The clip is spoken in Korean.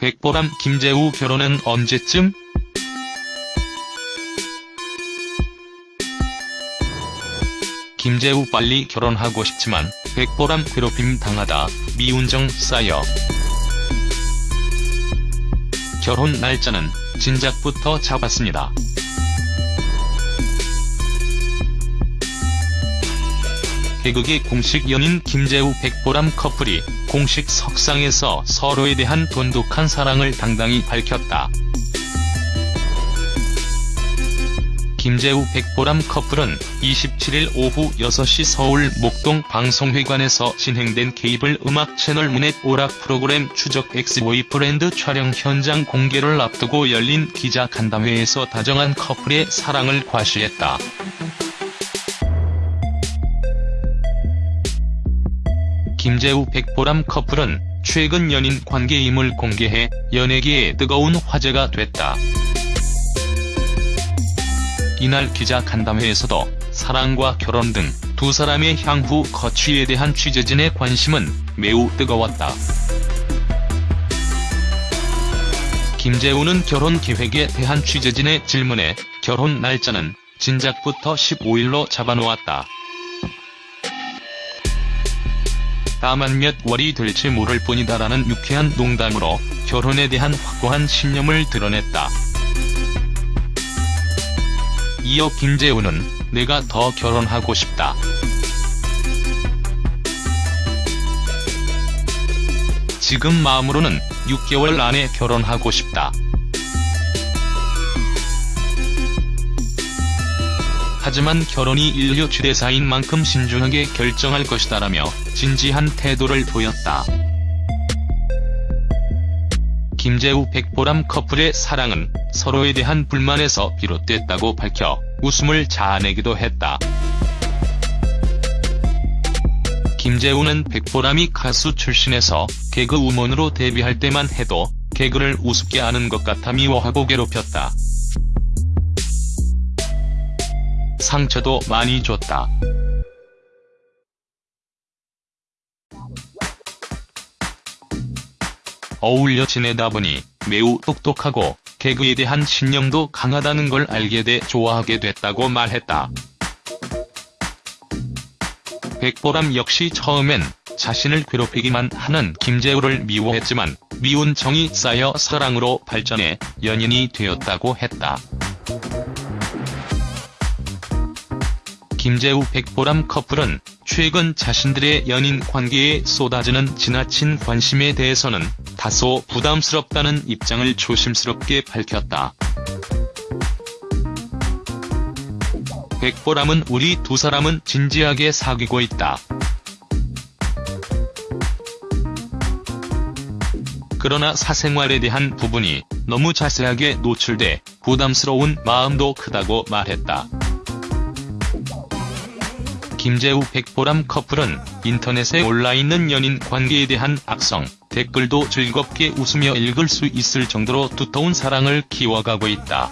백보람 김재우 결혼은 언제쯤? 김재우 빨리 결혼하고 싶지만 백보람 괴롭힘 당하다 미운정 쌓여 결혼 날짜는 진작부터 잡았습니다. 개그계 공식 연인 김재우 백보람 커플이 공식 석상에서 서로에 대한 돈독한 사랑을 당당히 밝혔다. 김재우 백보람 커플은 27일 오후 6시 서울 목동 방송회관에서 진행된 케이블 음악 채널 엠넷 오락 프로그램 추적 X boyfriend 촬영 현장 공개를 앞두고 열린 기자 간담회에서 다정한 커플의 사랑을 과시했다. 김재우 백보람 커플은 최근 연인 관계임을 공개해 연예계에 뜨거운 화제가 됐다. 이날 기자 간담회에서도 사랑과 결혼 등 두 사람의 향후 거취에 대한 취재진의 관심은 매우 뜨거웠다. 김재우는 결혼 계획에 대한 취재진의 질문에 결혼 날짜는 진작부터 15일로 잡아놓았다. 다만 몇 월이 될지 모를 뿐이다라는 유쾌한 농담으로 결혼에 대한 확고한 신념을 드러냈다. 이어 김재우는 내가 더 결혼하고 싶다. 지금 마음으로는 6개월 안에 결혼하고 싶다. 하지만 결혼이 인류 최대사인 만큼 신중하게 결정할 것이다라며 진지한 태도를 보였다. 김재우 백보람 커플의 사랑은 서로에 대한 불만에서 비롯됐다고 밝혀 웃음을 자아내기도 했다. 김재우는 백보람이 가수 출신에서 개그 우먼으로 데뷔할 때만 해도 개그를 우습게 하는 것 같아 미워하고 괴롭혔다. 상처도 많이 줬다. 어울려 지내다 보니 매우 똑똑하고 개그에 대한 신념도 강하다는 걸 알게 돼 좋아하게 됐다고 말했다. 백보람 역시 처음엔 자신을 괴롭히기만 하는 김재우를 미워했지만 미운 정이 쌓여 사랑으로 발전해 연인이 되었다고 했다. 김재우 백보람 커플은 최근 자신들의 연인 관계에 쏟아지는 지나친 관심에 대해서는 다소 부담스럽다는 입장을 조심스럽게 밝혔다. 백보람은 우리 두 사람은 진지하게 사귀고 있다. 그러나 사생활에 대한 부분이 너무 자세하게 노출돼 부담스러운 마음도 크다고 말했다. 김재우 백보람 커플은 인터넷에 올라있는 연인 관계에 대한 악성, 댓글도 즐겁게 웃으며 읽을 수 있을 정도로 두터운 사랑을 키워가고 있다.